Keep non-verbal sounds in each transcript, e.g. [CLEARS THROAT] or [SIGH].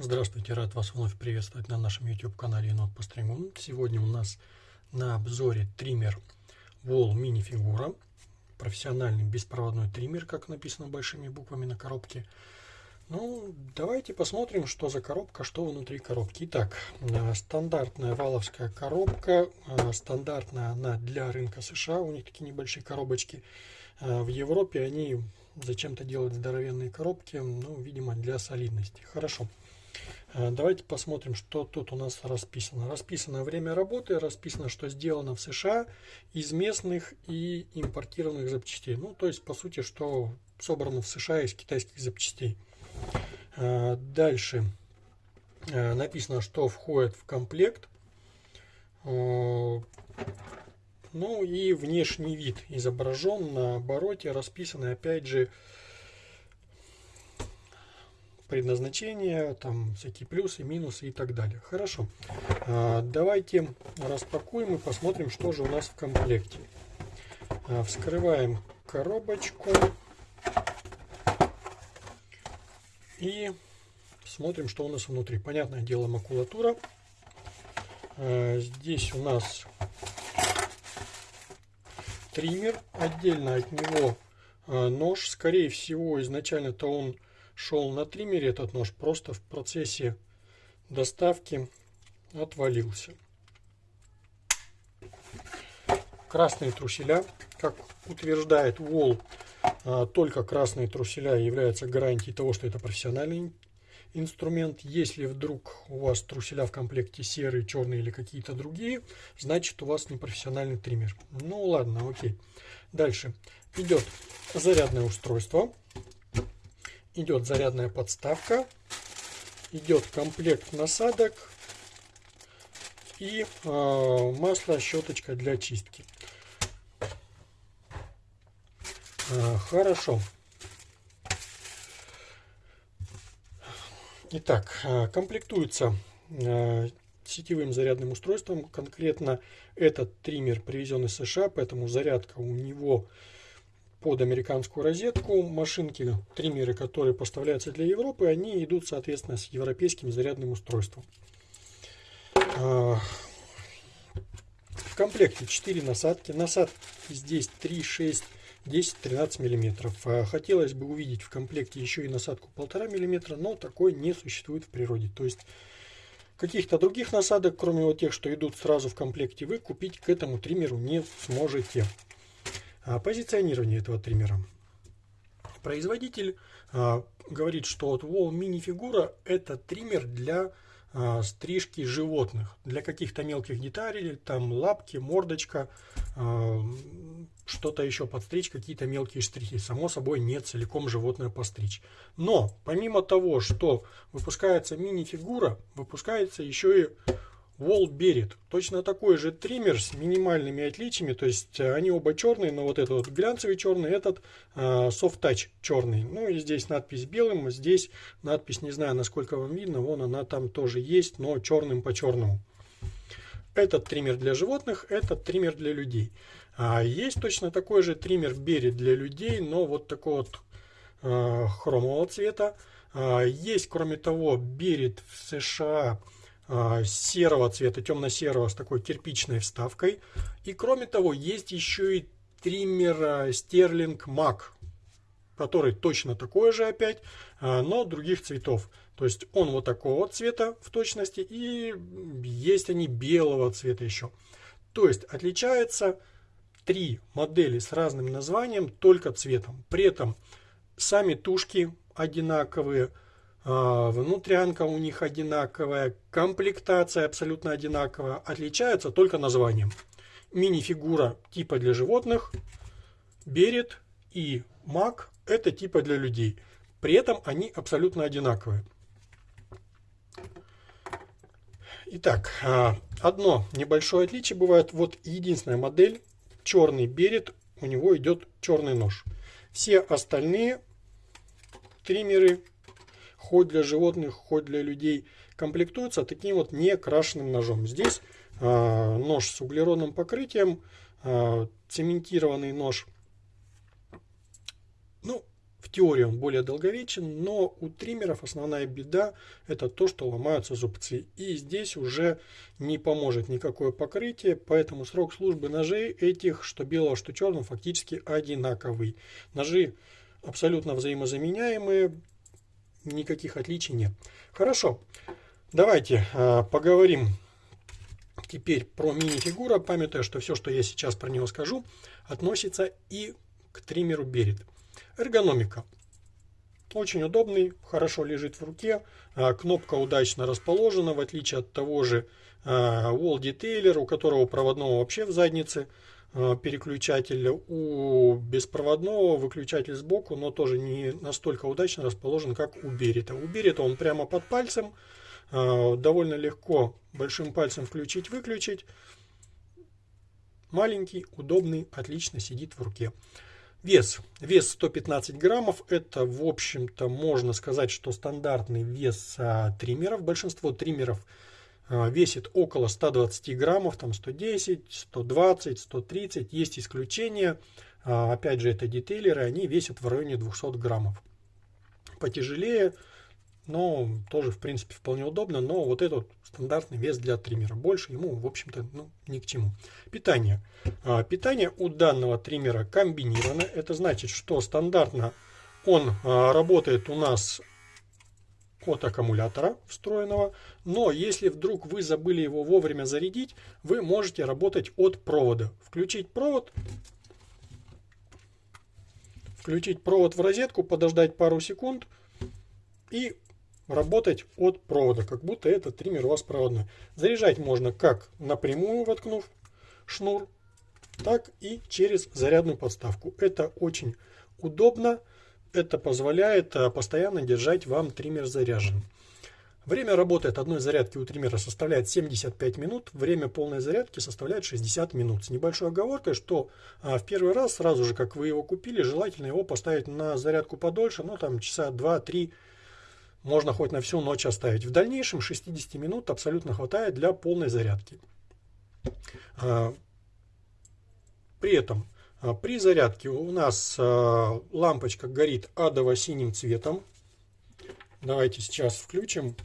Здравствуйте, рад вас вновь приветствовать на нашем YouTube канале Енот по стрингу. Сегодня у нас на обзоре триммер Wall Mini Figura. Профессиональный беспроводной триммер, как написано большими буквами на коробке. Ну, давайте посмотрим, что за коробка, что внутри коробки. Итак, э, стандартная валовская коробка. Э, стандартная она для рынка США. У них такие небольшие коробочки. Э, в Европе они зачем-то делают здоровенные коробки. Ну, видимо, для солидности. Хорошо. Э, давайте посмотрим, что тут у нас расписано. Расписано время работы, расписано, что сделано в США из местных и импортированных запчастей. Ну, то есть, по сути, что собрано в США из китайских запчастей. Э, дальше э, написано, что входит в комплект. Ну и внешний вид изображен на обороте, расписано опять же предназначение, там всякие плюсы, минусы и так далее. Хорошо. А, давайте распакуем и посмотрим, что же у нас в комплекте. А, вскрываем коробочку и смотрим, что у нас внутри. Понятное дело, макулатура. А, здесь у нас триммер. Отдельно от него нож. Скорее всего, изначально-то он шел на триммере этот нож, просто в процессе доставки отвалился. Красные труселя, как утверждает Wall, а, только красные труселя являются гарантией того, что это профессиональный инструмент. Если вдруг у вас труселя в комплекте серые, черные или какие-то другие, значит у вас не профессиональный триммер. Ну ладно, окей. Дальше идет зарядное устройство идет зарядная подставка, идет комплект насадок и э, масло щеточка для чистки. Э, хорошо. Итак, э, комплектуется э, сетевым зарядным устройством. Конкретно этот триммер привезен из США, поэтому зарядка у него под американскую розетку. Машинки, триммеры, которые поставляются для Европы, они идут, соответственно, с европейским зарядным устройством. А, в комплекте 4 насадки. Насадки здесь 3, 6, 10, 13 миллиметров. А, хотелось бы увидеть в комплекте еще и насадку 1,5 миллиметра, но такой не существует в природе. То есть каких-то других насадок, кроме вот тех, что идут сразу в комплекте, вы купить к этому триммеру не сможете. А, позиционирование этого триммера. Производитель а, говорит, что вот Wall Mini Figura это триммер для а, стрижки животных, для каких-то мелких деталей, там лапки, мордочка, что-то еще подстричь, какие-то мелкие штрихи. Само собой, не целиком животное постричь. Но, помимо того, что выпускается мини-фигура, выпускается еще и Wall Berit. Точно такой же триммер с минимальными отличиями. То есть э, они оба черные, но вот этот вот глянцевый черный, этот э, Soft Touch черный. Ну и здесь надпись белым, здесь надпись, не знаю, насколько вам видно, вон она там тоже есть, но черным по черному. Этот триммер для животных, этот триммер для людей. А есть точно такой же триммер Berit для людей, но вот такого вот э, хромового цвета. А, есть, кроме того, Berit в США серого цвета, темно-серого с такой кирпичной вставкой. И кроме того, есть еще и триммер Sterling Mac, который точно такой же опять, а, но других цветов. То есть он вот такого цвета в точности и есть они белого цвета еще. То есть отличается три модели с разным названием только цветом. При этом сами тушки одинаковые, а, внутрянка у них одинаковая, комплектация абсолютно одинаковая, отличаются только названием. Мини-фигура типа для животных, берет и маг это типа для людей. При этом они абсолютно одинаковые. Итак, а, одно небольшое отличие бывает. Вот единственная модель, черный берет, у него идет черный нож. Все остальные триммеры хоть для животных, хоть для людей, комплектуется таким вот некрашенным ножом. Здесь э, нож с углеродным покрытием, э, цементированный нож. Ну, в теории он более долговечен, но у триммеров основная беда это то, что ломаются зубцы. И здесь уже не поможет никакое покрытие, поэтому срок службы ножей этих, что белого, что черного, фактически одинаковый. Ножи абсолютно взаимозаменяемые, никаких отличий нет. Хорошо, давайте э, поговорим теперь про мини-фигура, памятая, что все, что я сейчас про него скажу, относится и к триммеру Берет. Эргономика. Очень удобный, хорошо лежит в руке. А, кнопка удачно расположена, в отличие от того же а, Wall Detailer, у которого проводного вообще в заднице а, переключатель. У беспроводного выключатель сбоку, но тоже не настолько удачно расположен, как у Берета. У Берета он прямо под пальцем. Довольно легко большим пальцем включить-выключить. Маленький, удобный, отлично сидит в руке. Вес. Вес 115 граммов. Это, в общем-то, можно сказать, что стандартный вес а, триммеров. Большинство триммеров весит около 120 граммов, там 110, 120, 130. Есть исключения. А, опять же, это детейлеры, они весят в районе 200 граммов. Потяжелее но тоже, в принципе, вполне удобно, но вот этот стандартный вес для триммера. Больше ему, в общем-то, ну, ни к чему. Питание. А, питание у данного триммера комбинировано. Это значит, что стандартно он а, работает у нас от аккумулятора встроенного, но если вдруг вы забыли его вовремя зарядить, вы можете работать от провода. Включить провод, включить провод в розетку, подождать пару секунд и работать от провода, как будто этот триммер у вас проводной. Заряжать можно как напрямую воткнув шнур, так и через зарядную подставку. Это очень удобно, это позволяет э, постоянно держать вам триммер заряженным. Время работы от одной зарядки у триммера составляет 75 минут, время полной зарядки составляет 60 минут. С небольшой оговоркой, что а, в первый раз, сразу же как вы его купили, желательно его поставить на зарядку подольше, ну там часа 2-3 можно хоть на всю ночь оставить. В дальнейшем 60 минут абсолютно хватает для полной зарядки. А, при этом при зарядке у нас а, лампочка горит адово-синим цветом. Давайте сейчас включим,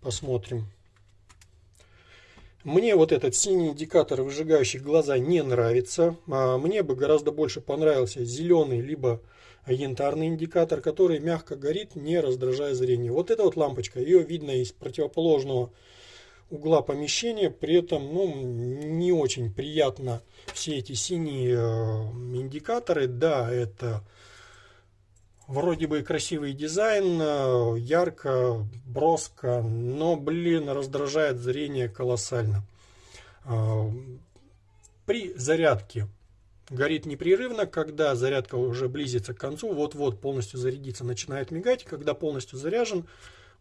посмотрим. Мне вот этот синий индикатор, выжигающий глаза, не нравится. Мне бы гораздо больше понравился зеленый, либо янтарный индикатор, который мягко горит, не раздражая зрение. Вот эта вот лампочка, ее видно из противоположного угла помещения, при этом ну, не очень приятно все эти синие э, индикаторы. Да, это вроде бы красивый дизайн, э, ярко, броско, но, блин, раздражает зрение колоссально. Э, при зарядке горит непрерывно, когда зарядка уже близится к концу, вот-вот полностью зарядиться, начинает мигать, когда полностью заряжен,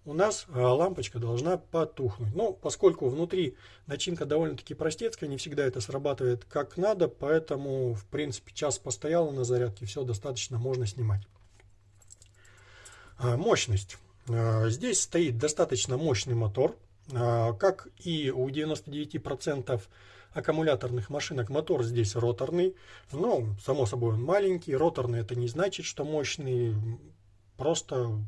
у нас а, лампочка должна потухнуть. Но поскольку внутри начинка довольно-таки простецкая, не всегда это срабатывает как надо, поэтому, в принципе, час постояла на зарядке, все достаточно можно снимать. А, мощность. А, здесь стоит достаточно мощный мотор, как и у 99% аккумуляторных машинок мотор здесь роторный. Но, само собой, он маленький. Роторный это не значит, что мощный. Просто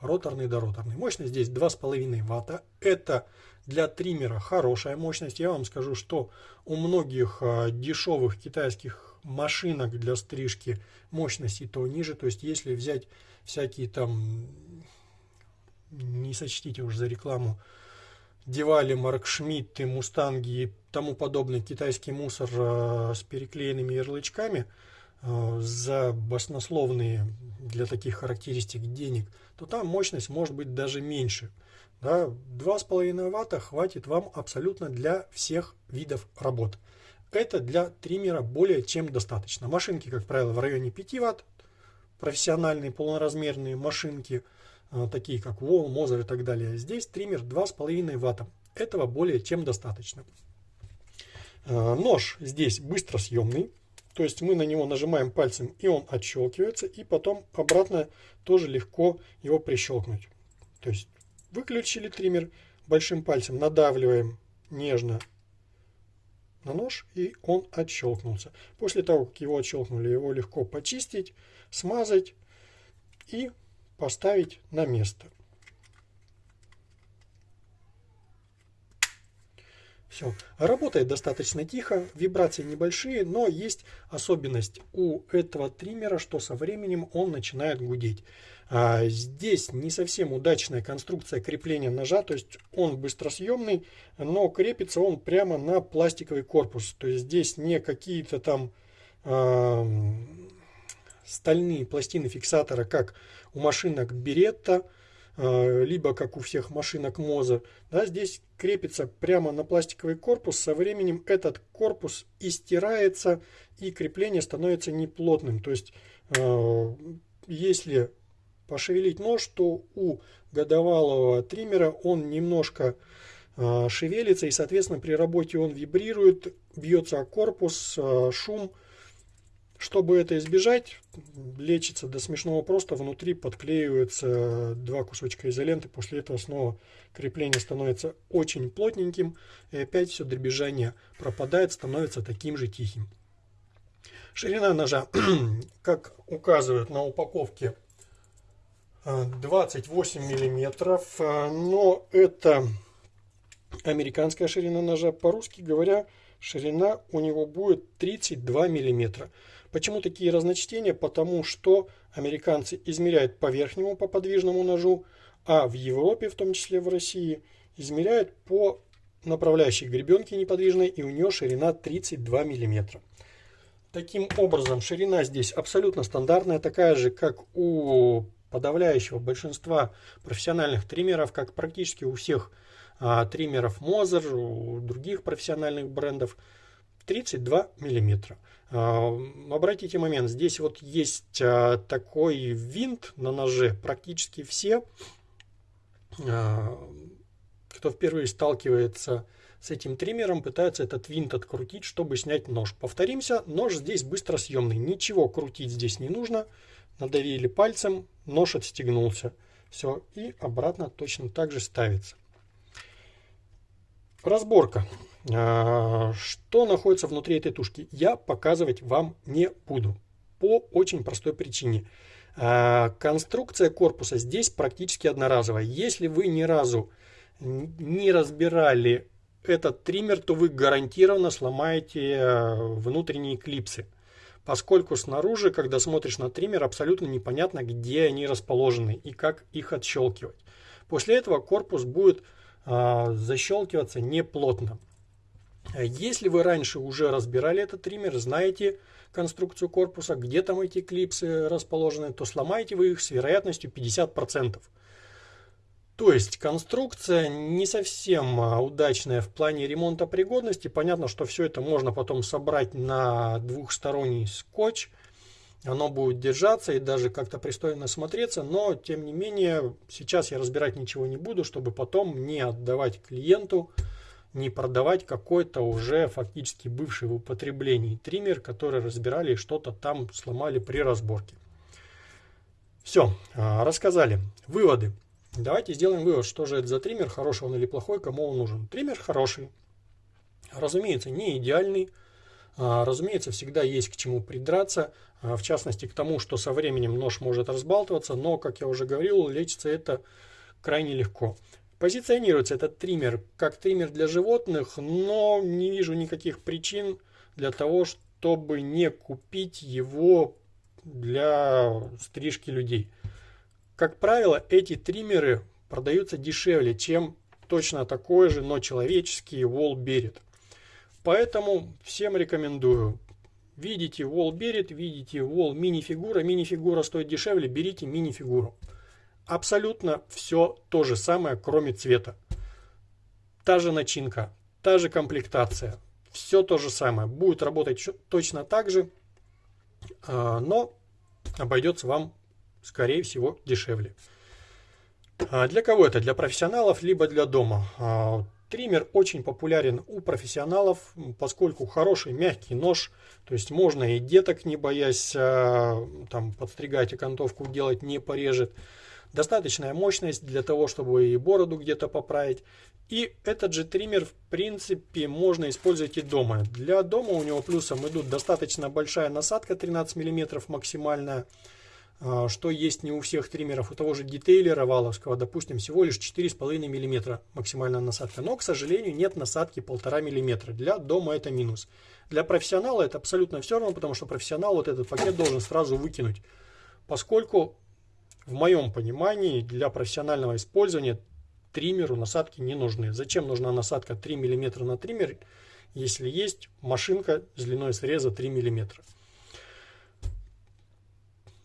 роторный да роторный. Мощность здесь 2,5 ватта. Это для триммера хорошая мощность. Я вам скажу, что у многих а, дешевых китайских машинок для стрижки мощность и то ниже. То есть, если взять всякие там, не сочтите уж за рекламу, Девали, Марк Шмидты, Мустанги и тому подобный китайский мусор э, с переклеенными ярлычками за баснословные для таких характеристик денег, то там мощность может быть даже меньше. Да, 2,5 ватта хватит вам абсолютно для всех видов работ. Это для триммера более чем достаточно. Машинки, как правило, в районе 5 ватт, профессиональные полноразмерные машинки – а, такие как Wall, Mozart и так далее. Здесь триммер 2,5 ватта. Этого более чем достаточно. А, нож здесь быстросъемный. То есть мы на него нажимаем пальцем и он отщелкивается. И потом обратно тоже легко его прищелкнуть. То есть выключили триммер большим пальцем, надавливаем нежно на нож, и он отщелкнулся. После того, как его отщелкнули, его легко почистить, смазать и поставить на место. Все. Работает достаточно тихо, вибрации небольшие, но есть особенность у этого триммера, что со временем он начинает гудеть. А здесь не совсем удачная конструкция крепления ножа, то есть он быстросъемный, но крепится он прямо на пластиковый корпус. То есть здесь не какие-то там э, стальные пластины фиксатора, как у машинок Беретта, либо как у всех машинок Моза. Да, здесь крепится прямо на пластиковый корпус. Со временем этот корпус истирается и крепление становится неплотным. То есть, э, если пошевелить нож, то у годовалого триммера он немножко э, шевелится и, соответственно, при работе он вибрирует, бьется о корпус, шум. Чтобы это избежать, лечится до смешного просто, внутри подклеиваются два кусочка изоленты, после этого снова крепление становится очень плотненьким, и опять все дребезжание пропадает, становится таким же тихим. Ширина ножа, [CLEARS THROAT] как указывают на упаковке, 28 миллиметров, но это американская ширина ножа. По-русски говоря, ширина у него будет 32 миллиметра. Почему такие разночтения? Потому что американцы измеряют по верхнему, по подвижному ножу, а в Европе, в том числе в России, измеряют по направляющей гребенке неподвижной, и у нее ширина 32 миллиметра. Таким образом, ширина здесь абсолютно стандартная, такая же, как у подавляющего большинства профессиональных триммеров, как практически у всех а, триммеров Moser, у других профессиональных брендов, 32 миллиметра. А, обратите момент, здесь вот есть а, такой винт на ноже, практически все, а, кто впервые сталкивается с этим триммером, пытаются этот винт открутить, чтобы снять нож. Повторимся, нож здесь быстросъемный, ничего крутить здесь не нужно, надавили пальцем, нож отстегнулся. Все, и обратно точно так же ставится. Разборка. А, что находится внутри этой тушки, я показывать вам не буду. По очень простой причине. А, конструкция корпуса здесь практически одноразовая. Если вы ни разу не разбирали этот триммер, то вы гарантированно сломаете а, внутренние клипсы поскольку снаружи, когда смотришь на триммер, абсолютно непонятно, где они расположены и как их отщелкивать. После этого корпус будет э, защелкиваться неплотно. Если вы раньше уже разбирали этот триммер, знаете конструкцию корпуса, где там эти клипсы расположены, то сломаете вы их с вероятностью 50%. То есть конструкция не совсем а, удачная в плане ремонта пригодности. Понятно, что все это можно потом собрать на двухсторонний скотч. Оно будет держаться и даже как-то пристойно смотреться, но тем не менее сейчас я разбирать ничего не буду, чтобы потом не отдавать клиенту, не продавать какой-то уже фактически бывший в употреблении триммер, который разбирали и что-то там сломали при разборке. Все, а, рассказали. Выводы. Давайте сделаем вывод, что же это за триммер, хороший он или плохой, кому он нужен. Триммер хороший, разумеется, не идеальный, а, разумеется, всегда есть к чему придраться, а, в частности к тому, что со временем нож может разбалтываться, но, как я уже говорил, лечится это крайне легко. Позиционируется этот триммер как триммер для животных, но не вижу никаких причин для того, чтобы не купить его для стрижки людей. Как правило, эти триммеры продаются дешевле, чем точно такой же, но человеческий Wall Berit. Поэтому всем рекомендую. Видите Wall Berit, видите Wall мини-фигура. Мини-фигура стоит дешевле, берите мини-фигуру. Абсолютно все то же самое, кроме цвета. Та же начинка, та же комплектация. Все то же самое. Будет работать точно так же, а, но обойдется вам скорее всего, дешевле. А для кого это? Для профессионалов, либо для дома. А, триммер очень популярен у профессионалов, поскольку хороший мягкий нож, то есть можно и деток, не боясь там, подстригать окантовку делать, не порежет. Достаточная мощность для того, чтобы и бороду где-то поправить. И этот же триммер, в принципе, можно использовать и дома. Для дома у него плюсом идут достаточно большая насадка, 13 мм максимальная, что есть не у всех триммеров. У того же детейлера валовского, допустим, всего лишь 4,5 мм максимальная насадка. Но, к сожалению, нет насадки 1,5 мм. Для дома это минус. Для профессионала это абсолютно все равно, потому что профессионал вот этот пакет должен сразу выкинуть. Поскольку, в моем понимании, для профессионального использования триммеру насадки не нужны. Зачем нужна насадка 3 мм на триммер, если есть машинка с длиной среза 3 мм.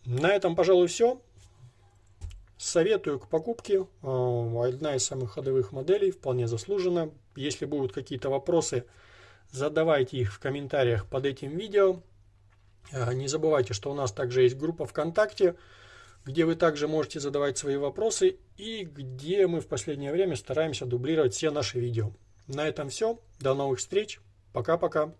На этом, пожалуй, все. Советую к покупке. А, одна из самых ходовых моделей, вполне заслуженно. Если будут какие-то вопросы, задавайте их в комментариях под этим видео. А, не забывайте, что у нас также есть группа ВКонтакте, где вы также можете задавать свои вопросы и где мы в последнее время стараемся дублировать все наши видео. На этом все. До новых встреч. Пока-пока.